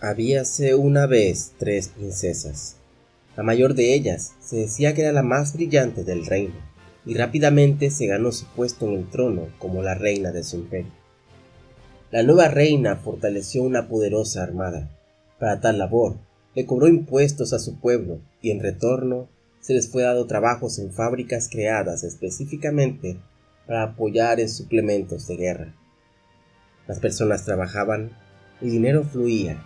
Habíase una vez tres princesas. La mayor de ellas se decía que era la más brillante del reino, y rápidamente se ganó su puesto en el trono como la reina de su imperio. La nueva reina fortaleció una poderosa armada. Para tal labor, le cobró impuestos a su pueblo y en retorno se les fue dado trabajos en fábricas creadas específicamente para apoyar en suplementos de guerra. Las personas trabajaban, y dinero fluía,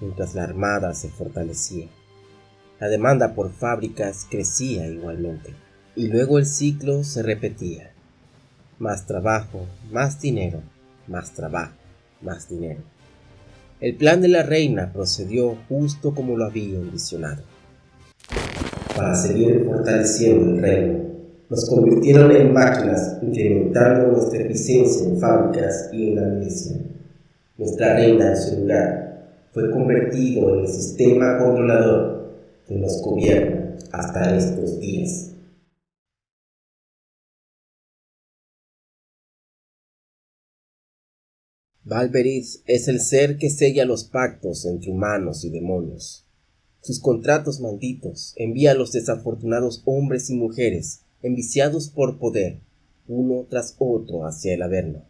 mientras la armada se fortalecía. La demanda por fábricas crecía igualmente, y luego el ciclo se repetía. Más trabajo, más dinero, más trabajo, más dinero. El plan de la reina procedió justo como lo había envisionado. Para seguir fortaleciendo el reino, nos convirtieron en máquinas, incrementando nuestra eficiencia en fábricas y en la milicia. Nuestra reina, en su lugar, fue convertido en el sistema controlador que nos gobierna hasta estos días. Valberith es el ser que sella los pactos entre humanos y demonios. Sus contratos malditos envía a los desafortunados hombres y mujeres enviciados por poder, uno tras otro hacia el Averno.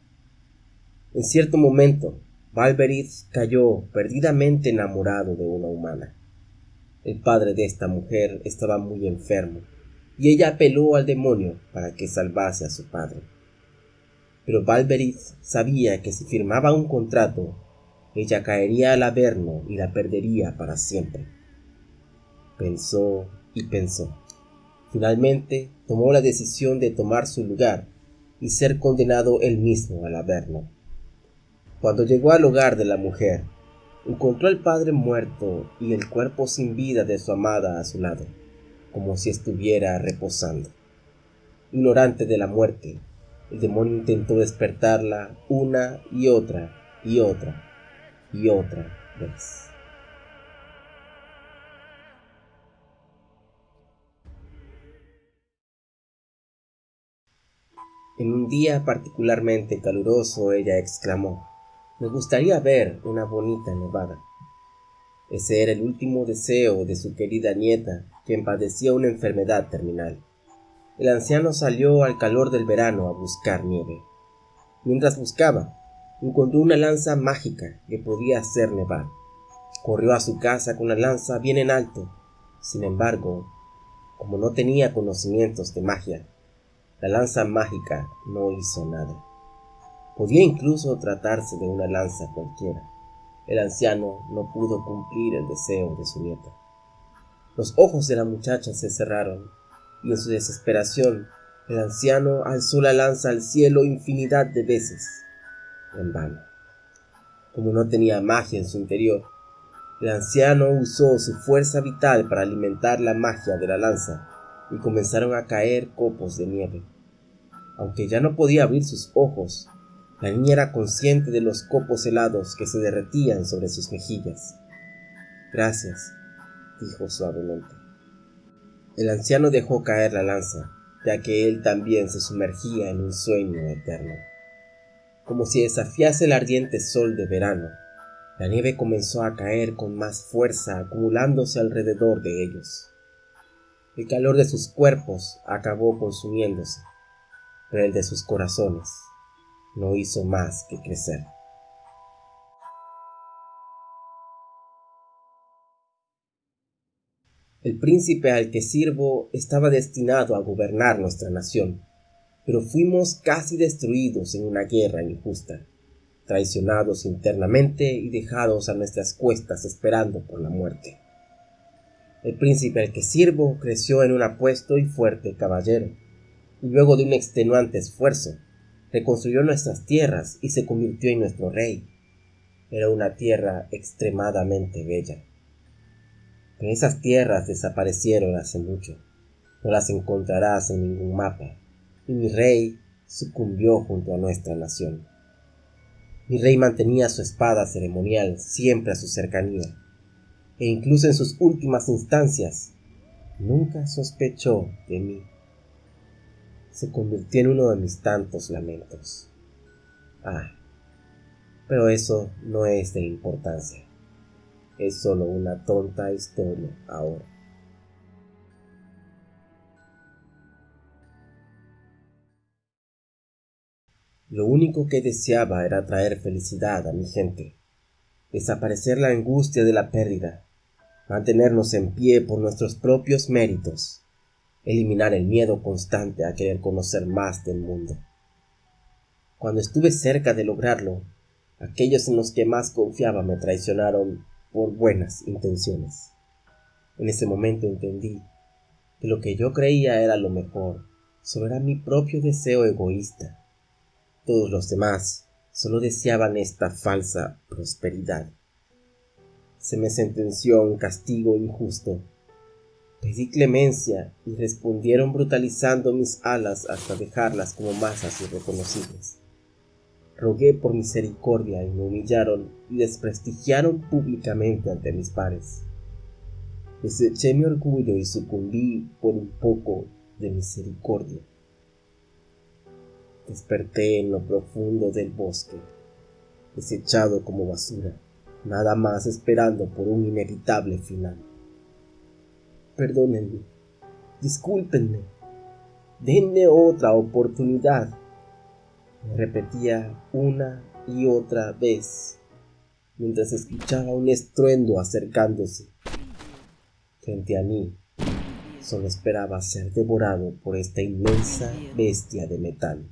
En cierto momento, Valberith cayó perdidamente enamorado de una humana. El padre de esta mujer estaba muy enfermo, y ella apeló al demonio para que salvase a su padre. Pero Valberith sabía que si firmaba un contrato, ella caería al Averno y la perdería para siempre. Pensó y pensó. Finalmente tomó la decisión de tomar su lugar y ser condenado él mismo al Averno. Cuando llegó al hogar de la mujer, encontró al padre muerto y el cuerpo sin vida de su amada a su lado, como si estuviera reposando. Ignorante de la muerte, el demonio intentó despertarla una y otra y otra y otra vez. En un día particularmente caluroso ella exclamó, me gustaría ver una bonita nevada. Ese era el último deseo de su querida nieta, quien padecía una enfermedad terminal. El anciano salió al calor del verano a buscar nieve. Mientras buscaba, encontró una lanza mágica que podía hacer nevar. Corrió a su casa con la lanza bien en alto. Sin embargo, como no tenía conocimientos de magia, la lanza mágica no hizo nada. Podía incluso tratarse de una lanza cualquiera. El anciano no pudo cumplir el deseo de su nieta. Los ojos de la muchacha se cerraron y en su desesperación el anciano alzó la lanza al cielo infinidad de veces, en vano. Como no tenía magia en su interior, el anciano usó su fuerza vital para alimentar la magia de la lanza y comenzaron a caer copos de nieve. Aunque ya no podía abrir sus ojos, la niña era consciente de los copos helados que se derretían sobre sus mejillas. Gracias, dijo suavemente. El anciano dejó caer la lanza, ya que él también se sumergía en un sueño eterno. Como si desafiase el ardiente sol de verano, la nieve comenzó a caer con más fuerza acumulándose alrededor de ellos. El calor de sus cuerpos acabó consumiéndose, pero el de sus corazones no hizo más que crecer. El príncipe al que sirvo estaba destinado a gobernar nuestra nación, pero fuimos casi destruidos en una guerra injusta, traicionados internamente y dejados a nuestras cuestas esperando por la muerte. El príncipe al que sirvo creció en un apuesto y fuerte caballero, y luego de un extenuante esfuerzo, reconstruyó nuestras tierras y se convirtió en nuestro rey. Era una tierra extremadamente bella. Pero esas tierras desaparecieron hace mucho. No las encontrarás en ningún mapa. Y mi rey sucumbió junto a nuestra nación. Mi rey mantenía su espada ceremonial siempre a su cercanía, e incluso en sus últimas instancias nunca sospechó de mí. Se convirtió en uno de mis tantos lamentos. Ah, pero eso no es de importancia. es solo una tonta historia ahora. Lo único que deseaba era traer felicidad a mi gente, desaparecer la angustia de la pérdida, mantenernos en pie por nuestros propios méritos, eliminar el miedo constante a querer conocer más del mundo. Cuando estuve cerca de lograrlo, aquellos en los que más confiaba me traicionaron por buenas intenciones. En ese momento entendí que lo que yo creía era lo mejor solo era mi propio deseo egoísta. Todos los demás solo deseaban esta falsa prosperidad. Se me sentenció un castigo injusto. Pedí clemencia y respondieron brutalizando mis alas hasta dejarlas como masas irreconocibles. Rogué por misericordia y me humillaron y desprestigiaron públicamente ante mis pares. Deseché mi orgullo y sucumbí por un poco de misericordia. Desperté en lo profundo del bosque, desechado como basura, nada más esperando por un inevitable final. Perdónenme, discúlpenme, denme otra oportunidad me repetía una y otra vez mientras escuchaba un estruendo acercándose. Frente a mí, solo esperaba ser devorado por esta inmensa bestia de metal.